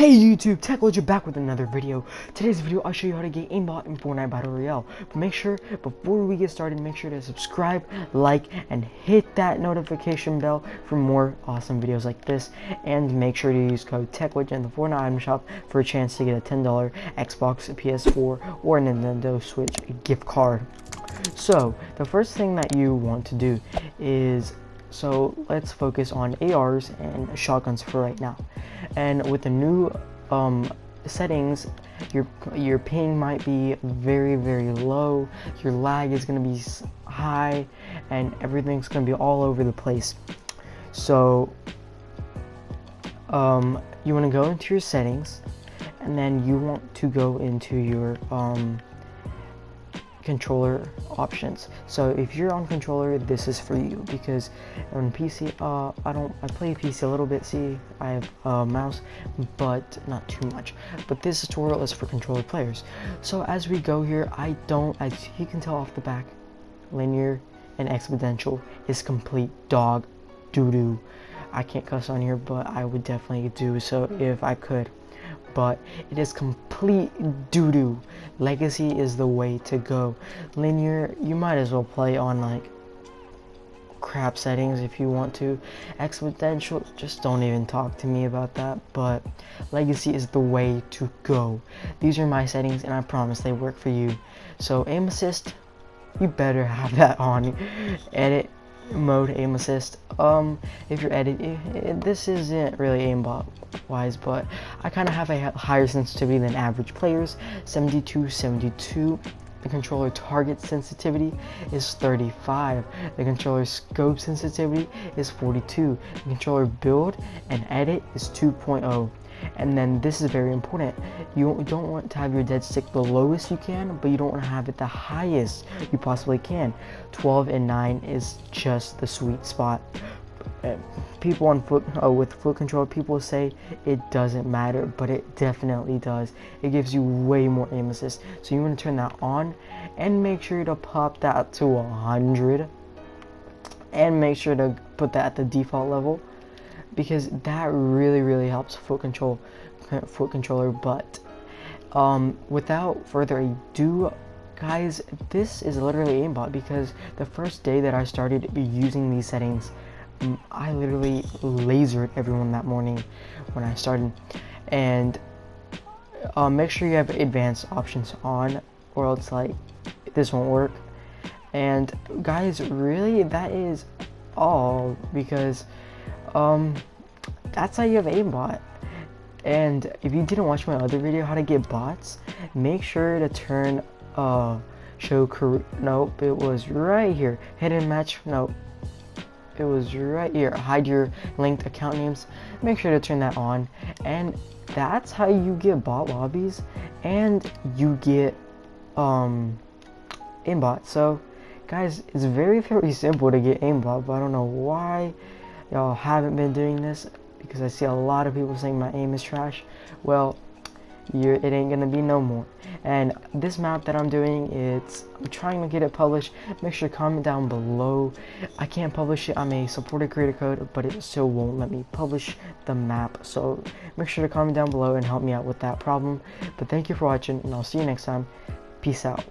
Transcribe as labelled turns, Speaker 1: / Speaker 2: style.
Speaker 1: Hey YouTube, Tech Legend back with another video. Today's video, I'll show you how to get aimbot in Fortnite Battle Royale. But make sure, before we get started, make sure to subscribe, like, and hit that notification bell for more awesome videos like this. And make sure to use code TechLegend in the Fortnite item shop for a chance to get a $10 Xbox, PS4, or Nintendo Switch gift card. So, the first thing that you want to do is so let's focus on ARs and shotguns for right now. And with the new um, settings, your your ping might be very very low, your lag is gonna be high, and everything's gonna be all over the place. So um, you want to go into your settings, and then you want to go into your um, controller options. So if you're on controller, this is for you because on PC, uh, I don't, I play PC a little bit. See, I have a mouse, but not too much. But this tutorial is for controller players. So as we go here, I don't, as you can tell off the back, linear and exponential is complete dog doo doo. I can't cuss on here, but I would definitely do so if I could but it is complete doo-doo. Legacy is the way to go. Linear, you might as well play on like crap settings if you want to. Exponential, just don't even talk to me about that, but Legacy is the way to go. These are my settings and I promise they work for you. So aim assist, you better have that on. Edit, mode aim assist. Um if you're editing this isn't really aimbot wise but i kind of have a higher sensitivity than average players. 72 72 the controller target sensitivity is 35 the controller scope sensitivity is 42 the controller build and edit is 2.0 and then this is very important. You don't want to have your dead stick the lowest you can, but you don't want to have it the highest you possibly can. 12 and 9 is just the sweet spot. Uh, people on foot uh, with foot control, people say it doesn't matter, but it definitely does. It gives you way more aim assist. So you want to turn that on and make sure to pop that to 100 and make sure to put that at the default level because that really really helps foot control foot controller but um, without further ado guys this is literally aimbot because the first day that I started using these settings I literally lasered everyone that morning when I started. And uh, make sure you have advanced options on or else like this won't work. And guys really that is all because um, that's how you have aimbot. And if you didn't watch my other video, how to get bots, make sure to turn uh, show. Nope, it was right here. Hidden match. Nope. It was right here. Hide your linked account names. Make sure to turn that on. And that's how you get bot lobbies and you get um aimbot. So guys, it's very very simple to get aimbot, but I don't know why y'all haven't been doing this because I see a lot of people saying my aim is trash. Well, you it ain't gonna be no more. And this map that I'm doing, it's I'm trying to get it published. Make sure to comment down below. I can't publish it. I'm a supported creator code, but it still won't let me publish the map. So make sure to comment down below and help me out with that problem. But thank you for watching, and I'll see you next time. Peace out.